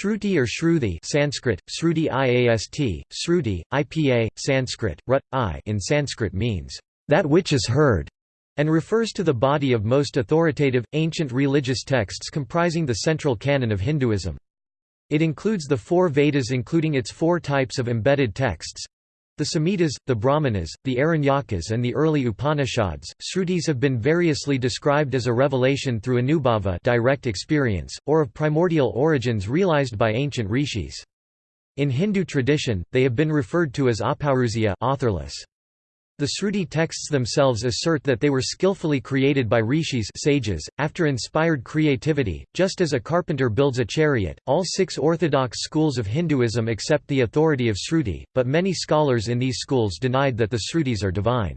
Shruti or Shruti Sanskrit, Sruti Iast, Sruti, IPA, Sanskrit, Rut, I in Sanskrit means, "...that which is heard", and refers to the body of most authoritative, ancient religious texts comprising the central canon of Hinduism. It includes the four Vedas including its four types of embedded texts, the Samhitas, the Brahmanas, the Aranyakas and the early Upanishads, Srutis have been variously described as a revelation through anubhava direct experience, or of primordial origins realized by ancient rishis. In Hindu tradition, they have been referred to as apauruseya authorless. The Sruti texts themselves assert that they were skillfully created by rishis sages, after inspired creativity, just as a carpenter builds a chariot. All six orthodox schools of Hinduism accept the authority of Sruti, but many scholars in these schools denied that the Srutis are divine.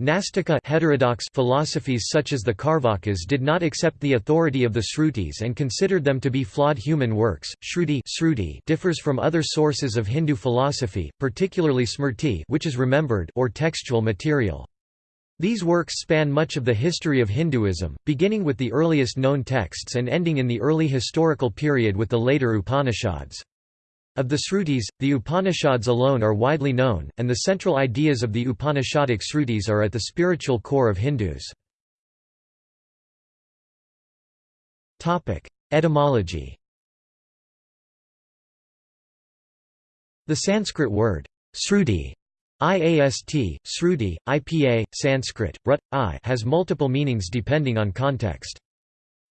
Nastika heterodox philosophies such as the Karvakas did not accept the authority of the Srutis and considered them to be flawed human works. Shruti, Sruti differs from other sources of Hindu philosophy, particularly Smrti which is remembered or textual material. These works span much of the history of Hinduism, beginning with the earliest known texts and ending in the early historical period with the later Upanishads. Of the Srutis, the Upanishads alone are widely known, and the central ideas of the Upanishadic Srutis are at the spiritual core of Hindus. Etymology The Sanskrit word, Sruti, IAST, Sruti, IPA, Sanskrit, Rut, I has multiple meanings depending on context.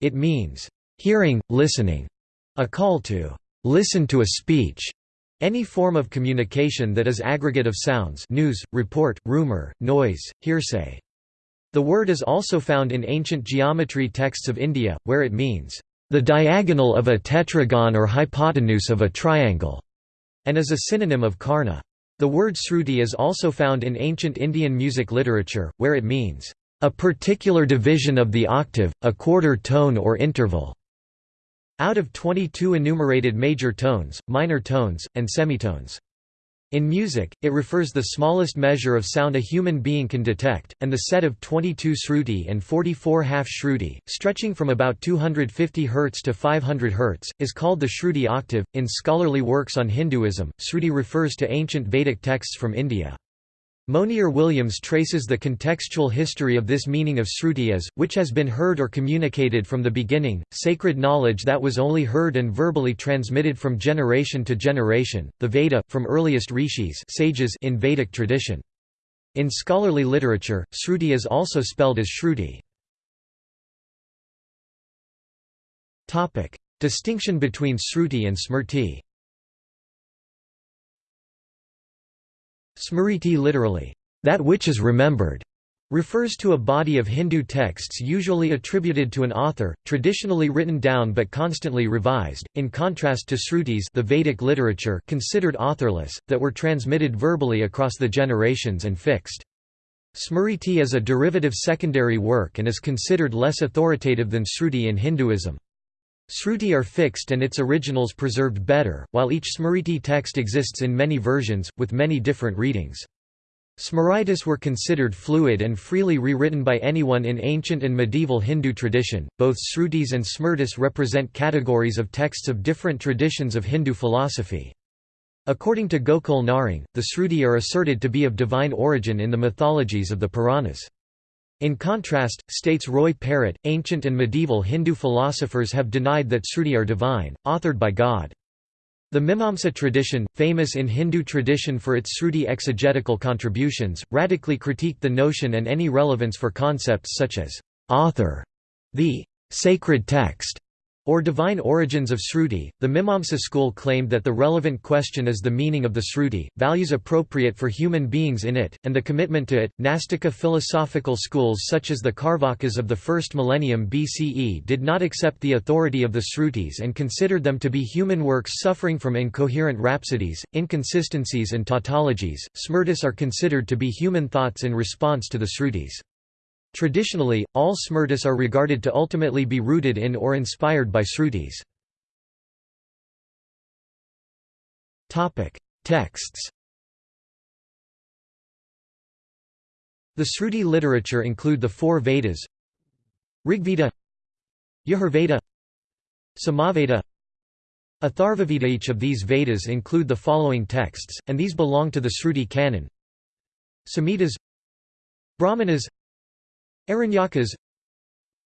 It means, hearing, listening, a call to listen to a speech, any form of communication that is aggregate of sounds news, report, rumor, noise, hearsay. The word is also found in ancient geometry texts of India, where it means, the diagonal of a tetragon or hypotenuse of a triangle, and is a synonym of karna. The word sruti is also found in ancient Indian music literature, where it means, a particular division of the octave, a quarter tone or interval. Out of 22 enumerated major tones, minor tones, and semitones. In music, it refers the smallest measure of sound a human being can detect, and the set of 22 shruti and 44 half shruti, stretching from about 250 Hz to 500 Hz, is called the shruti octave. In scholarly works on Hinduism, shruti refers to ancient Vedic texts from India. Monier Williams traces the contextual history of this meaning of Sruti as, which has been heard or communicated from the beginning, sacred knowledge that was only heard and verbally transmitted from generation to generation, the Veda, from earliest rishis sages in Vedic tradition. In scholarly literature, Sruti is also spelled as Shruti. Distinction between Sruti and Smrti Smriti literally, that which is remembered, refers to a body of Hindu texts usually attributed to an author, traditionally written down but constantly revised, in contrast to Srutis the Vedic literature considered authorless, that were transmitted verbally across the generations and fixed. Smriti is a derivative secondary work and is considered less authoritative than Sruti in Hinduism. Sruti are fixed and its originals preserved better, while each Smriti text exists in many versions, with many different readings. Smritis were considered fluid and freely rewritten by anyone in ancient and medieval Hindu tradition. Both Srutis and Smritis represent categories of texts of different traditions of Hindu philosophy. According to Gokul Narang, the Sruti are asserted to be of divine origin in the mythologies of the Puranas. In contrast, states Roy Perrett, ancient and medieval Hindu philosophers have denied that Sruti are divine, authored by God. The Mimamsa tradition, famous in Hindu tradition for its Sruti exegetical contributions, radically critiqued the notion and any relevance for concepts such as author, the sacred text, or divine origins of Sruti, the Mimamsa school claimed that the relevant question is the meaning of the Sruti, values appropriate for human beings in it, and the commitment to it. Nastika philosophical schools such as the Carvakas of the first millennium BCE did not accept the authority of the Srutis and considered them to be human works suffering from incoherent rhapsodies, inconsistencies, and tautologies. Smrtis are considered to be human thoughts in response to the Srutis. Traditionally, all smrtis are regarded to ultimately be rooted in or inspired by srutis. Texts The Sruti literature include the four Vedas Rigveda Yajurveda Samaveda. Atharvaveda. Each of these Vedas include the following texts, and these belong to the Sruti canon. Samhitas Brahmanas Aranyakas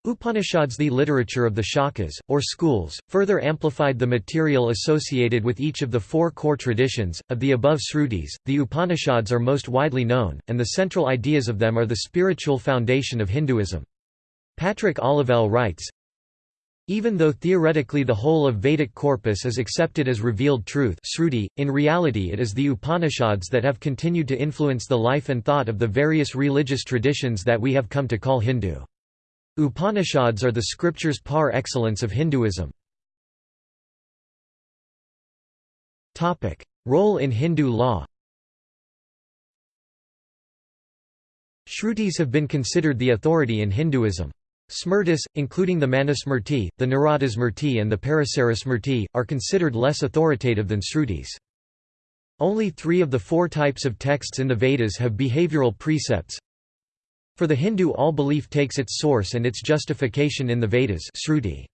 Upanishads The literature of the Shakas, or schools, further amplified the material associated with each of the four core traditions. Of the above Srutis, the Upanishads are most widely known, and the central ideas of them are the spiritual foundation of Hinduism. Patrick Olivelle writes, even though theoretically the whole of Vedic corpus is accepted as revealed truth Sruti, in reality it is the Upanishads that have continued to influence the life and thought of the various religious traditions that we have come to call Hindu. Upanishads are the scriptures par excellence of Hinduism. Role in Hindu law Shrutis have been considered the authority in Hinduism. Smritis, including the Manusmriti, the Naradasmriti and the Parasarasmriti, are considered less authoritative than Srutis. Only three of the four types of texts in the Vedas have behavioral precepts. For the Hindu all belief takes its source and its justification in the Vedas Sruti.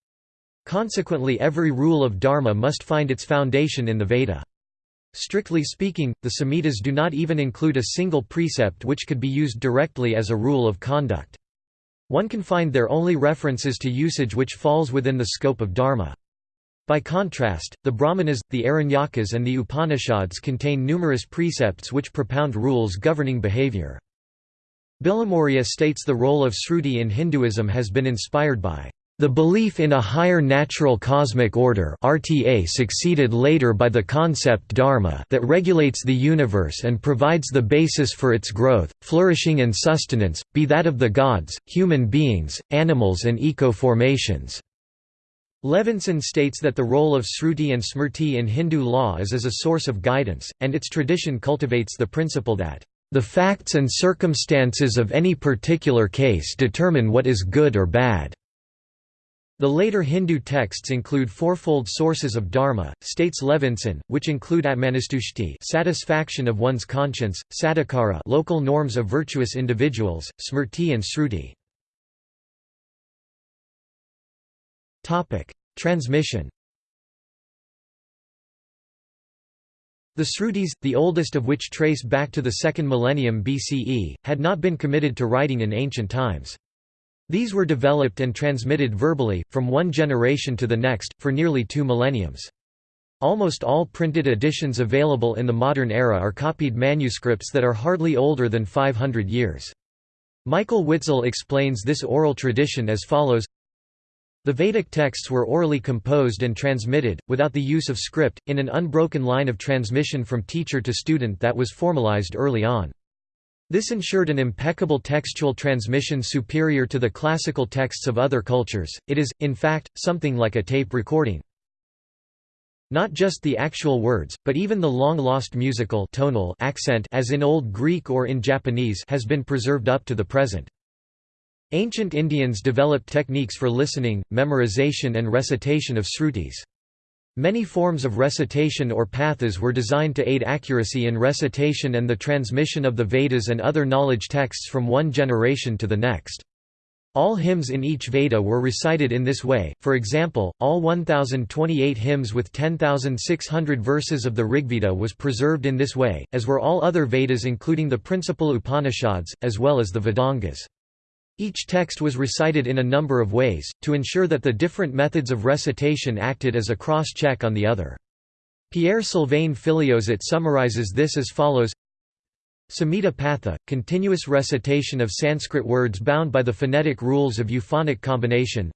Consequently every rule of dharma must find its foundation in the Veda. Strictly speaking, the Samhitas do not even include a single precept which could be used directly as a rule of conduct. One can find there only references to usage which falls within the scope of dharma. By contrast, the Brahmanas, the Aranyakas and the Upanishads contain numerous precepts which propound rules governing behavior. Bilimoria states the role of Sruti in Hinduism has been inspired by the belief in a higher natural cosmic order RTA succeeded later by the concept dharma that regulates the universe and provides the basis for its growth, flourishing and sustenance, be that of the gods, human beings, animals and eco-formations. Levinson states that the role of Sruti and Smrti in Hindu law is as a source of guidance, and its tradition cultivates the principle that, "...the facts and circumstances of any particular case determine what is good or bad." The later Hindu texts include fourfold sources of dharma, states Levinson, which include atmanustushti satisfaction of one's conscience, sadhakara local norms of virtuous individuals, smrti and sruti. Transmission The Srutis, the oldest of which trace back to the second millennium BCE, had not been committed to writing in ancient times. These were developed and transmitted verbally, from one generation to the next, for nearly two millenniums. Almost all printed editions available in the modern era are copied manuscripts that are hardly older than 500 years. Michael Witzel explains this oral tradition as follows The Vedic texts were orally composed and transmitted, without the use of script, in an unbroken line of transmission from teacher to student that was formalized early on. This ensured an impeccable textual transmission superior to the classical texts of other cultures, it is, in fact, something like a tape recording. Not just the actual words, but even the long-lost musical tonal accent as in Old Greek or in Japanese has been preserved up to the present. Ancient Indians developed techniques for listening, memorization and recitation of srutis. Many forms of recitation or pathas were designed to aid accuracy in recitation and the transmission of the Vedas and other knowledge texts from one generation to the next. All hymns in each Veda were recited in this way, for example, all 1028 hymns with 10,600 verses of the Rigveda was preserved in this way, as were all other Vedas including the principal Upanishads, as well as the Vedangas. Each text was recited in a number of ways, to ensure that the different methods of recitation acted as a cross-check on the other. Pierre Sylvain Filliozat summarizes this as follows Samhita Patha, continuous recitation of Sanskrit words bound by the phonetic rules of euphonic combination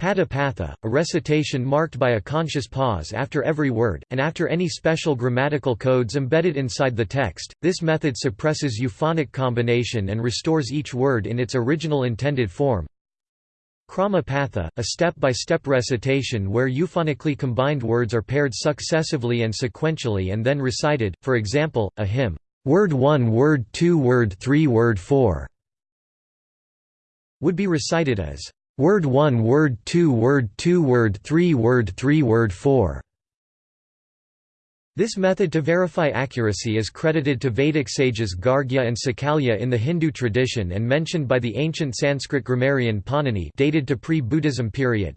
Pada Patha, a recitation marked by a conscious pause after every word, and after any special grammatical codes embedded inside the text. This method suppresses euphonic combination and restores each word in its original intended form. Krama Patha, a step-by-step -step recitation where euphonically combined words are paired successively and sequentially and then recited, for example, a hymn, "'Word 1 Word 2 Word 3 Word 4' would be recited as Word 1 Word 2 Word 2 Word 3 Word 3 Word 4 This method to verify accuracy is credited to Vedic sages Gargya and Sakalya in the Hindu tradition and mentioned by the ancient Sanskrit grammarian Panini dated to pre-Buddhism period.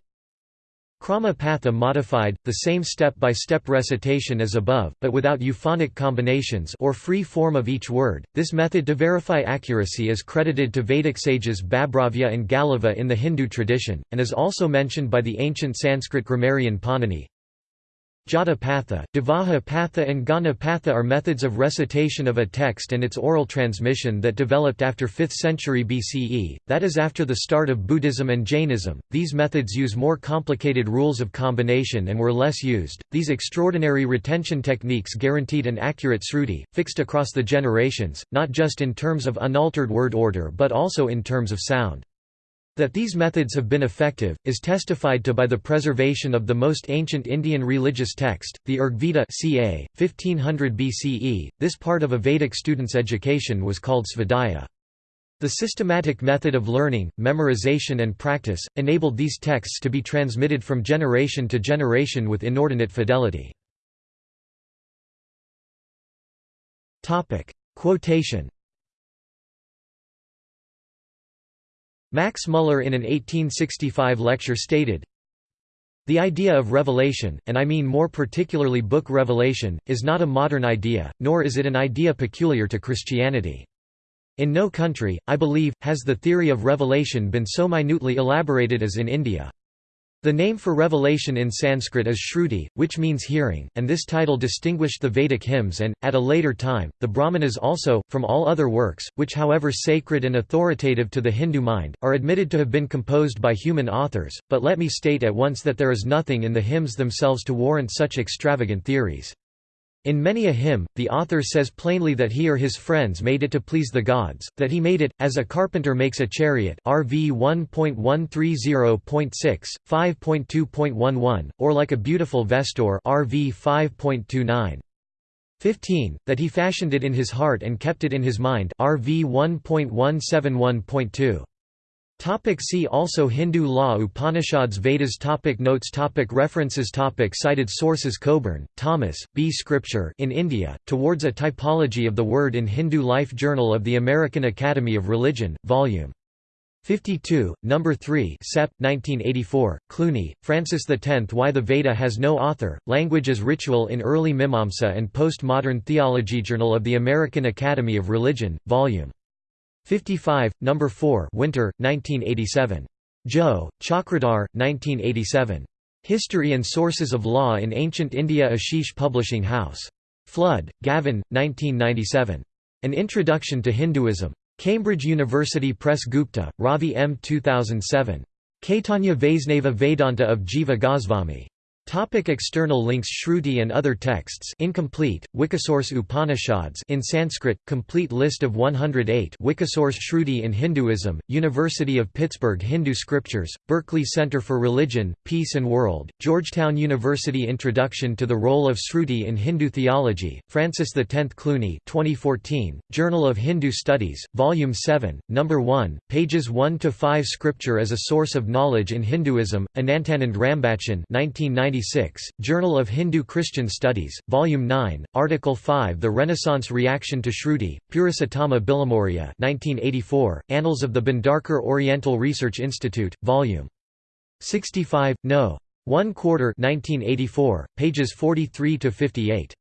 Krama Patha modified, the same step-by-step recitation as above, but without euphonic combinations or free form of each word. This method to verify accuracy is credited to Vedic sages Babhravya and Galava in the Hindu tradition, and is also mentioned by the ancient Sanskrit grammarian Panini. Jata Patha, Devaha Patha and Ghana Patha are methods of recitation of a text and its oral transmission that developed after 5th century BCE, that is after the start of Buddhism and Jainism. These methods use more complicated rules of combination and were less used. These extraordinary retention techniques guaranteed an accurate sruti, fixed across the generations, not just in terms of unaltered word order but also in terms of sound. That these methods have been effective, is testified to by the preservation of the most ancient Indian religious text, the Rigveda ca. 1500 BCE. This part of a Vedic student's education was called Svadhyaya. The systematic method of learning, memorization and practice, enabled these texts to be transmitted from generation to generation with inordinate fidelity. Quotation Max Muller in an 1865 lecture stated, The idea of revelation, and I mean more particularly book revelation, is not a modern idea, nor is it an idea peculiar to Christianity. In no country, I believe, has the theory of revelation been so minutely elaborated as in India. The name for revelation in Sanskrit is Shruti, which means hearing, and this title distinguished the Vedic hymns and, at a later time, the Brahmanas also, from all other works, which however sacred and authoritative to the Hindu mind, are admitted to have been composed by human authors, but let me state at once that there is nothing in the hymns themselves to warrant such extravagant theories. In many a hymn, the author says plainly that he or his friends made it to please the gods, that he made it, as a carpenter makes a chariot RV 1.130.6, 5.2.11, or like a beautiful vestor RV 5.29. 15, that he fashioned it in his heart and kept it in his mind RV 1.171.2. Topic see also Hindu law Upanishads Vedas topic Notes topic References topic Cited sources Coburn, Thomas, B. Scripture in India, Towards a Typology of the Word in Hindu Life Journal of the American Academy of Religion, Vol. 52, No. 3 Sep. 1984, Clooney, Francis X Why the Veda has no author, Language as Ritual in Early Mimamsa and Postmodern Theology Journal of the American Academy of Religion, Vol. 55, No. 4 Winter, 1987. Jha, Chakradhar, 1987. History and Sources of Law in Ancient India Ashish Publishing House. Flood, Gavin, 1997. An Introduction to Hinduism. Cambridge University Press Gupta, Ravi M. 2007. Caitanya Vaisnava Vedanta of Jiva Goswami. Topic external links Shruti and other texts incomplete, Wikisource Upanishads in Sanskrit, complete list of 108 Wikisource Shruti in Hinduism, University of Pittsburgh Hindu Scriptures, Berkeley Center for Religion, Peace and World, Georgetown University Introduction to the Role of Shruti in Hindu Theology, Francis X Clooney 2014, Journal of Hindu Studies, Volume 7, No. 1, pages 1–5 Scripture as a Source of Knowledge in Hinduism, Anantanand Rambachan 1990 1996, Journal of Hindu-Christian Studies, Volume 9, Article 5 The Renaissance Reaction to Shruti, Purusottama Bilimoria 1984, Annals of the Bhandarkar Oriental Research Institute, Volume 65, No. 1 quarter 1984, pages 43–58.